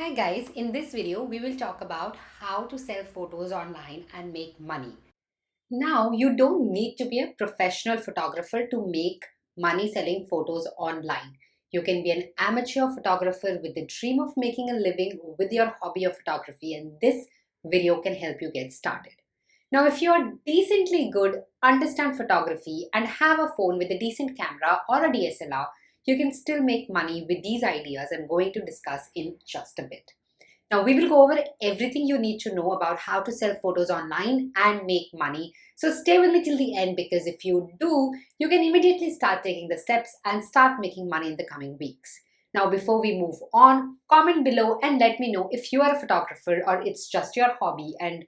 Hi guys, in this video we will talk about how to sell photos online and make money. Now you don't need to be a professional photographer to make money selling photos online. You can be an amateur photographer with the dream of making a living with your hobby of photography and this video can help you get started. Now if you're decently good, understand photography and have a phone with a decent camera or a DSLR, you can still make money with these ideas I'm going to discuss in just a bit. Now we will go over everything you need to know about how to sell photos online and make money. So stay with me till the end because if you do, you can immediately start taking the steps and start making money in the coming weeks. Now before we move on, comment below and let me know if you are a photographer or it's just your hobby and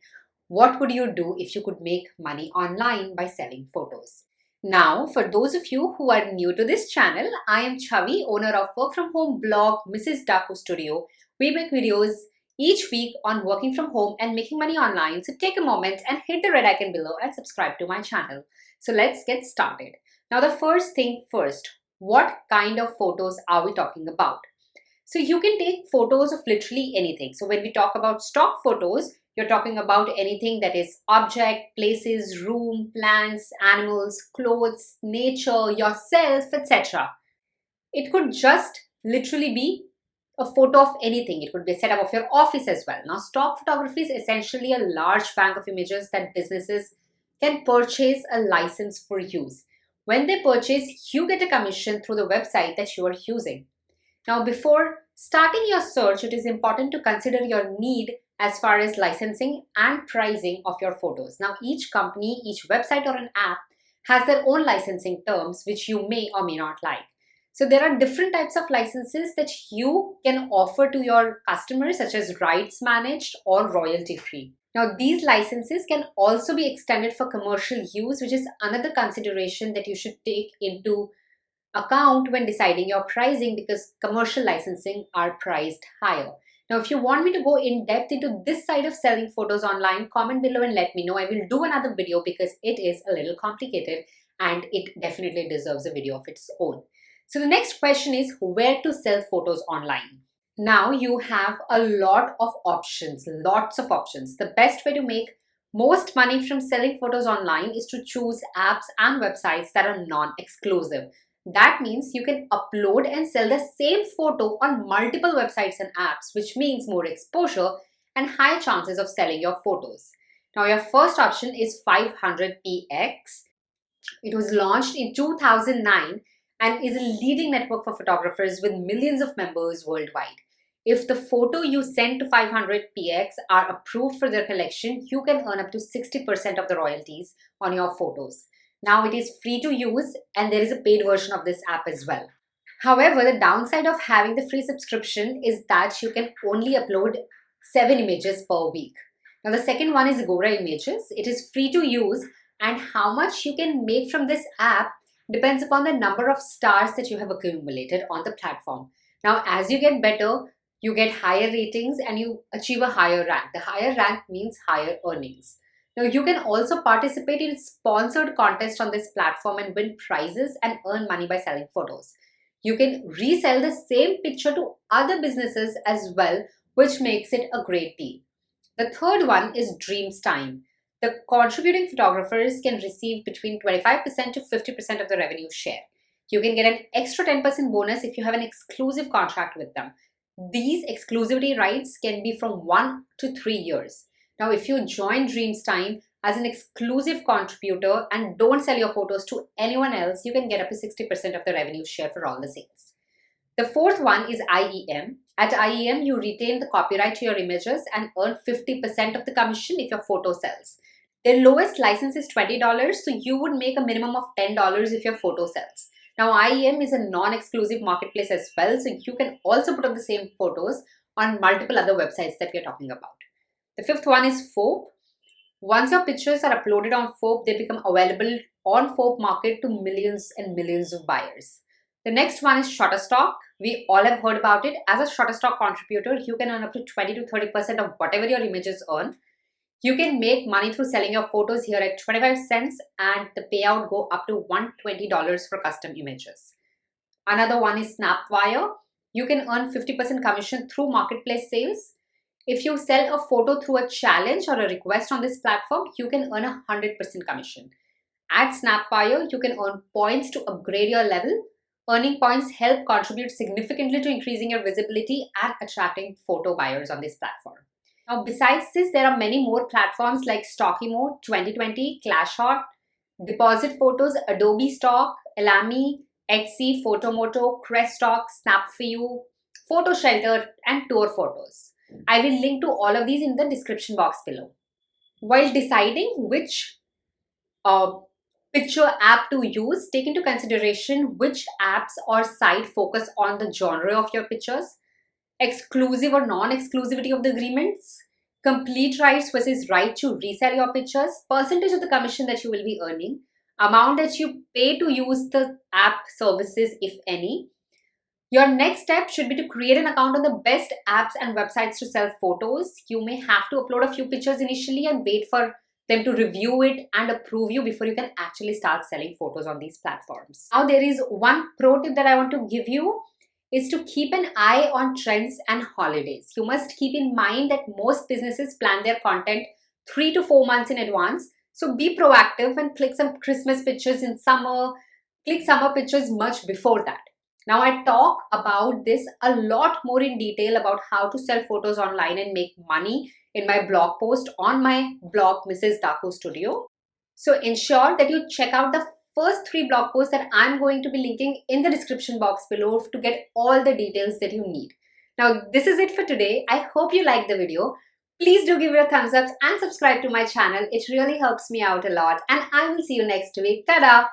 what would you do if you could make money online by selling photos. Now, for those of you who are new to this channel, I am Chavi, owner of work from home blog Mrs. Daku Studio. We make videos each week on working from home and making money online. So take a moment and hit the red icon below and subscribe to my channel. So let's get started. Now the first thing first, what kind of photos are we talking about? So you can take photos of literally anything. So when we talk about stock photos, you're talking about anything that is object, places, room, plants, animals, clothes, nature, yourself, etc. It could just literally be a photo of anything. It could be a setup of your office as well. Now, stock photography is essentially a large bank of images that businesses can purchase a license for use. When they purchase, you get a commission through the website that you are using. Now, before starting your search, it is important to consider your need as far as licensing and pricing of your photos. Now, each company, each website or an app has their own licensing terms, which you may or may not like. So there are different types of licenses that you can offer to your customers, such as rights managed or royalty free. Now, these licenses can also be extended for commercial use, which is another consideration that you should take into account when deciding your pricing because commercial licensing are priced higher. Now, if you want me to go in depth into this side of selling photos online, comment below and let me know. I will do another video because it is a little complicated and it definitely deserves a video of its own. So the next question is where to sell photos online. Now you have a lot of options, lots of options. The best way to make most money from selling photos online is to choose apps and websites that are non-exclusive. That means you can upload and sell the same photo on multiple websites and apps, which means more exposure and higher chances of selling your photos. Now, your first option is 500px. It was launched in 2009 and is a leading network for photographers with millions of members worldwide. If the photo you send to 500px are approved for their collection, you can earn up to 60% of the royalties on your photos. Now it is free to use and there is a paid version of this app as well. However, the downside of having the free subscription is that you can only upload 7 images per week. Now the second one is Agora Images. It is free to use and how much you can make from this app depends upon the number of stars that you have accumulated on the platform. Now as you get better, you get higher ratings and you achieve a higher rank. The higher rank means higher earnings. Now you can also participate in sponsored contests on this platform and win prizes and earn money by selling photos. You can resell the same picture to other businesses as well, which makes it a great deal. The third one is Dreamstime. The contributing photographers can receive between 25% to 50% of the revenue share. You can get an extra 10% bonus if you have an exclusive contract with them. These exclusivity rights can be from one to three years. Now, if you join Dreamstime as an exclusive contributor and don't sell your photos to anyone else, you can get up to 60% of the revenue share for all the sales. The fourth one is EyeEm. At EyeEm, you retain the copyright to your images and earn 50% of the commission if your photo sells. The lowest license is $20, so you would make a minimum of $10 if your photo sells. Now, EyeEm is a non-exclusive marketplace as well, so you can also put up the same photos on multiple other websites that we are talking about. The fifth one is FOAP. Once your pictures are uploaded on FOAP, they become available on FOAP market to millions and millions of buyers. The next one is Shutterstock. We all have heard about it. As a Shutterstock contributor, you can earn up to 20 to 30% of whatever your images earn. You can make money through selling your photos here at 25 cents and the payout go up to $120 for custom images. Another one is Snapwire. you can earn 50% commission through marketplace sales. If you sell a photo through a challenge or a request on this platform, you can earn a 100% commission. At Snapwire, you can earn points to upgrade your level. Earning points help contribute significantly to increasing your visibility and attracting photo buyers on this platform. Now, besides this, there are many more platforms like Stockimo, Twenty20, Clashot, Deposit Photos, Adobe Stock, Alamy, Etsy, Photomoto, Crestock, Snap4You, PhotoShelter, and Tour Photos. I will link to all of these in the description box below. While deciding which uh, picture app to use, take into consideration which apps or site focus on the genre of your pictures, exclusive or non-exclusivity of the agreements, complete rights versus right to resell your pictures, percentage of the commission that you will be earning, amount that you pay to use the app services, if any. Your next step should be to create an account on the best apps and websites to sell photos. You may have to upload a few pictures initially and wait for them to review it and approve you before you can actually start selling photos on these platforms. Now there is one pro tip that I want to give you is to keep an eye on trends and holidays. You must keep in mind that most businesses plan their content three to four months in advance. So be proactive and click some Christmas pictures in summer, click summer pictures much before that. Now I talk about this a lot more in detail about how to sell photos online and make money in my blog post on my blog Mrs. Daku Studio. So ensure that you check out the first three blog posts that I'm going to be linking in the description box below to get all the details that you need. Now this is it for today. I hope you liked the video. Please do give it a thumbs up and subscribe to my channel. It really helps me out a lot and I will see you next week. Ta-da!